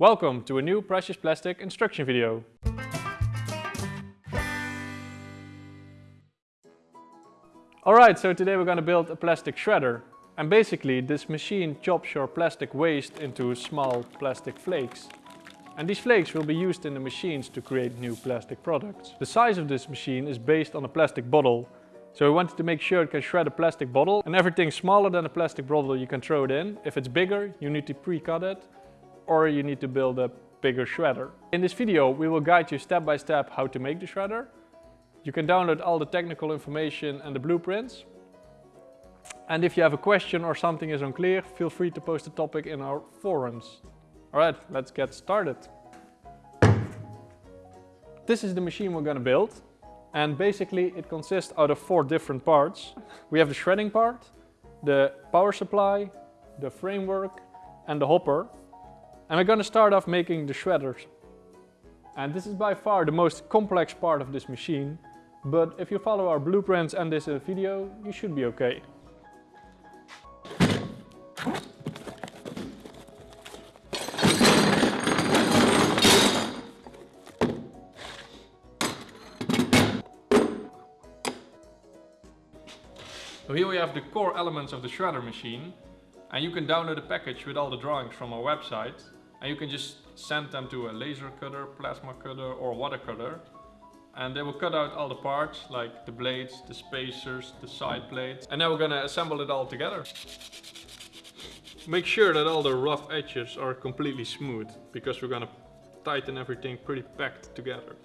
Welcome to a new Precious Plastic instruction video. Alright, so today we're going to build a plastic shredder. And basically this machine chops your plastic waste into small plastic flakes. And these flakes will be used in the machines to create new plastic products. The size of this machine is based on a plastic bottle. So we wanted to make sure it can shred a plastic bottle and everything smaller than a plastic bottle you can throw it in. If it's bigger, you need to pre-cut it or you need to build a bigger shredder. In this video we will guide you step by step how to make the shredder. You can download all the technical information and the blueprints. And if you have a question or something is unclear, feel free to post a topic in our forums. Alright, let's get started. This is the machine we're gonna build. And basically it consists out of four different parts. We have the shredding part, the power supply, the framework and the hopper. And we're gonna start off making the shredders. And this is by far the most complex part of this machine, but if you follow our blueprints and this uh, video, you should be okay. So here we have the core elements of the shredder machine and you can download a package with all the drawings from our website and you can just send them to a laser cutter, plasma cutter or water cutter and they will cut out all the parts like the blades, the spacers, the side plates and now we're gonna assemble it all together. Make sure that all the rough edges are completely smooth because we're gonna tighten everything pretty packed together.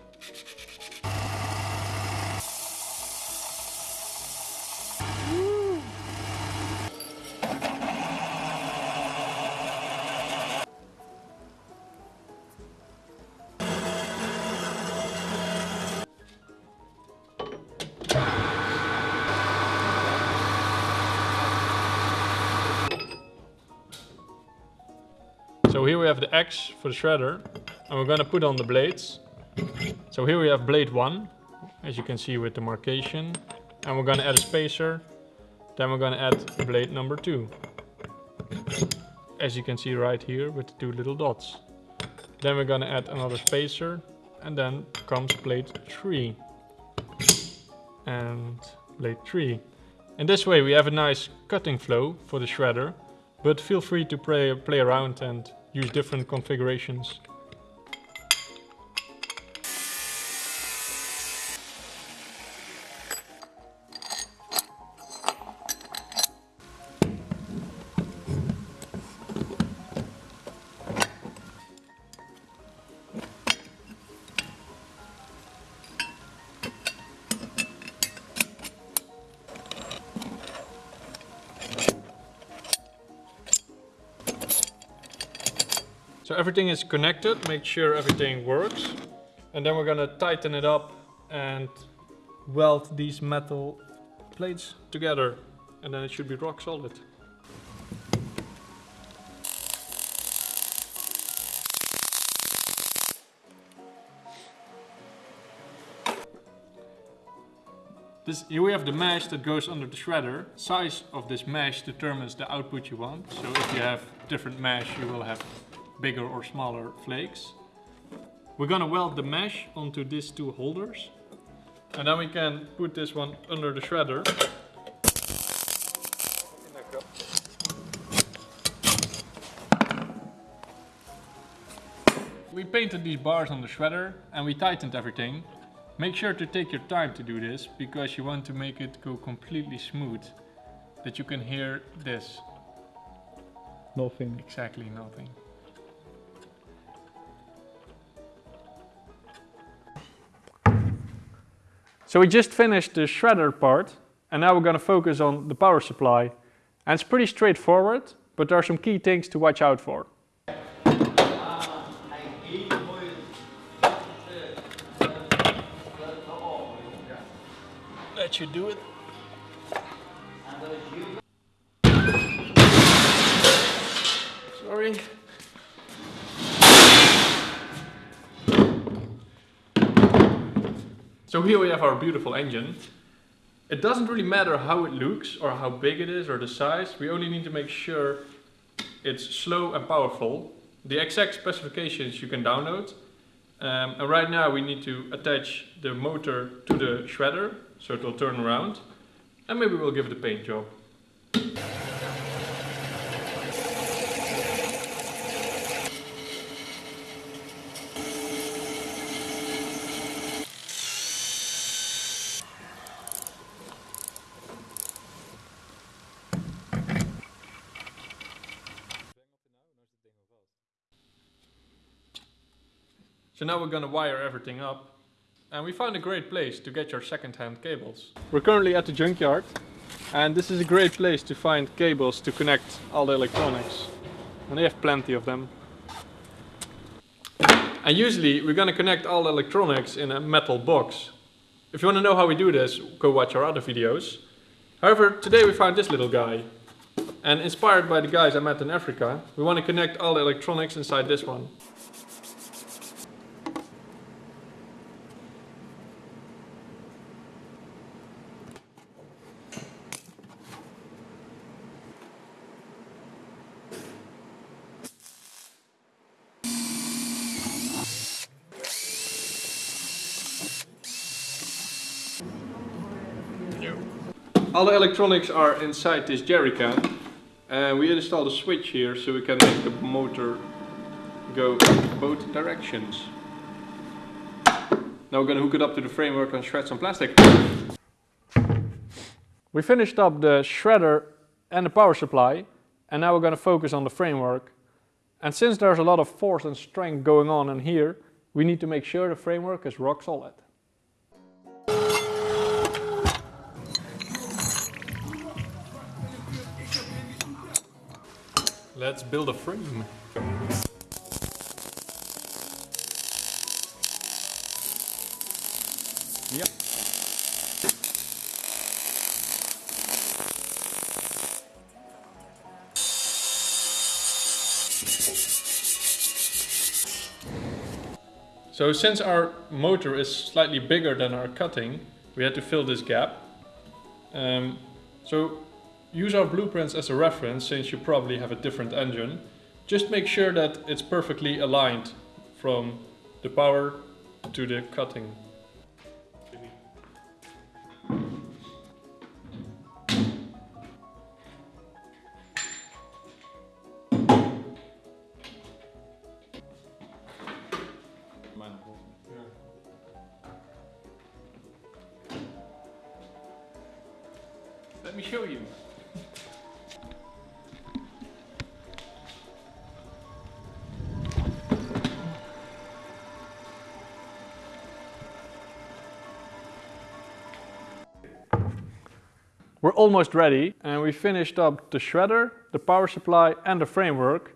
So here we have the X for the shredder and we're gonna put on the blades. So here we have blade 1, as you can see with the markation. And we're gonna add a spacer. Then we're gonna add blade number 2. As you can see right here with the two little dots. Then we're gonna add another spacer and then comes blade 3. And blade 3. In this way we have a nice cutting flow for the shredder but feel free to play, play around and use different configurations. Everything is connected, make sure everything works. And then we're gonna tighten it up and weld these metal plates together. And then it should be rock solid. This, here we have the mesh that goes under the shredder. Size of this mesh determines the output you want. So if you have different mesh, you will have bigger or smaller flakes. We're gonna weld the mesh onto these two holders. And then we can put this one under the shredder. We painted these bars on the shredder and we tightened everything. Make sure to take your time to do this because you want to make it go completely smooth. That you can hear this. Nothing. Exactly nothing. So we just finished the shredder part and now we're going to focus on the power supply. And it's pretty straightforward, but there are some key things to watch out for. Let you do it. Sorry. So here we have our beautiful engine. It doesn't really matter how it looks or how big it is or the size. We only need to make sure it's slow and powerful. The exact specifications you can download. Um, and right now we need to attach the motor to the shredder so it will turn around. And maybe we'll give it a paint job. So now we're gonna wire everything up and we found a great place to get your second-hand cables. We're currently at the junkyard and this is a great place to find cables to connect all the electronics. And they have plenty of them. And usually we're gonna connect all the electronics in a metal box. If you wanna know how we do this, go watch our other videos. However, today we found this little guy. And inspired by the guys I met in Africa, we wanna connect all the electronics inside this one. All the electronics are inside this jerry can and we installed a switch here so we can make the motor go both directions. Now we're gonna hook it up to the framework and shred some plastic. We finished up the shredder and the power supply and now we're gonna focus on the framework. And since there's a lot of force and strength going on in here, we need to make sure the framework is rock solid. Let's build a frame. Yep. So since our motor is slightly bigger than our cutting, we had to fill this gap. Um, so use our blueprints as a reference since you probably have a different engine. Just make sure that it's perfectly aligned from the power to the cutting. Let me show you. We're almost ready and we finished up the shredder, the power supply and the framework.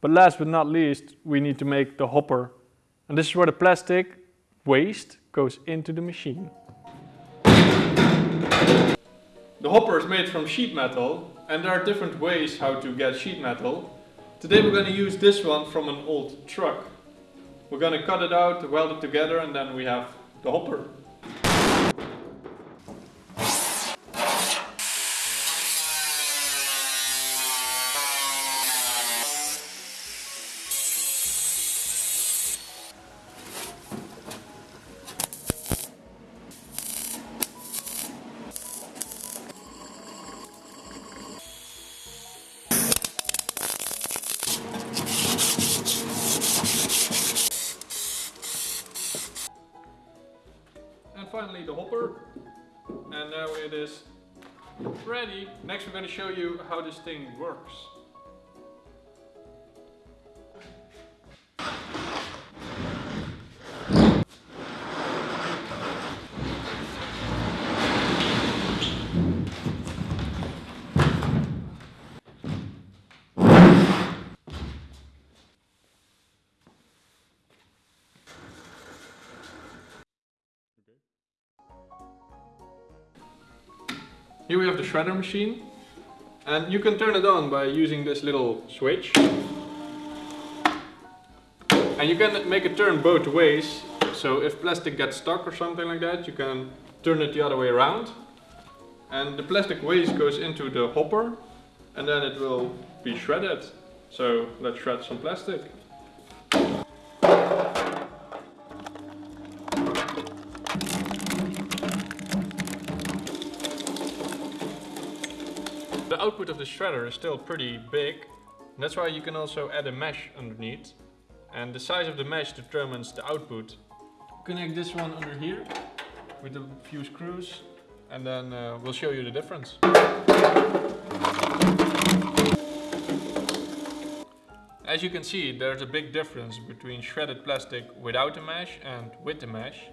But last but not least, we need to make the hopper. And this is where the plastic waste goes into the machine. The hopper is made from sheet metal and there are different ways how to get sheet metal. Today we're going to use this one from an old truck. We're going to cut it out, weld it together and then we have the hopper. Finally the hopper. And now it is ready. Next we're going to show you how this thing works. Here we have the shredder machine. And you can turn it on by using this little switch. And you can make it turn both ways. So if plastic gets stuck or something like that, you can turn it the other way around. And the plastic waste goes into the hopper and then it will be shredded. So let's shred some plastic. The output of the shredder is still pretty big. and That's why you can also add a mesh underneath. And the size of the mesh determines the output. Connect this one under here with a few screws and then uh, we'll show you the difference. As you can see, there's a big difference between shredded plastic without the mesh and with the mesh.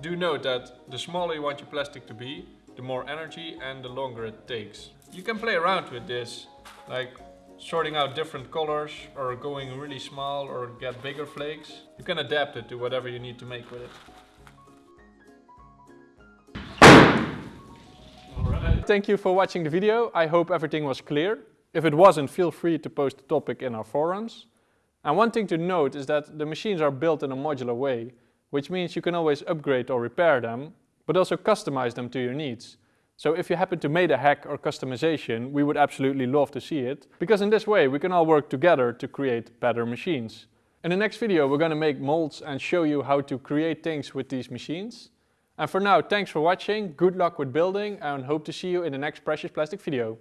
Do note that the smaller you want your plastic to be, the more energy and the longer it takes. You can play around with this, like sorting out different colors or going really small or get bigger flakes. You can adapt it to whatever you need to make with it. Alright. Thank you for watching the video. I hope everything was clear. If it wasn't, feel free to post the topic in our forums. And one thing to note is that the machines are built in a modular way, which means you can always upgrade or repair them, but also customize them to your needs. So if you happen to make a hack or customization, we would absolutely love to see it, because in this way we can all work together to create better machines. In the next video we're going to make molds and show you how to create things with these machines. And for now, thanks for watching, good luck with building and hope to see you in the next Precious Plastic video.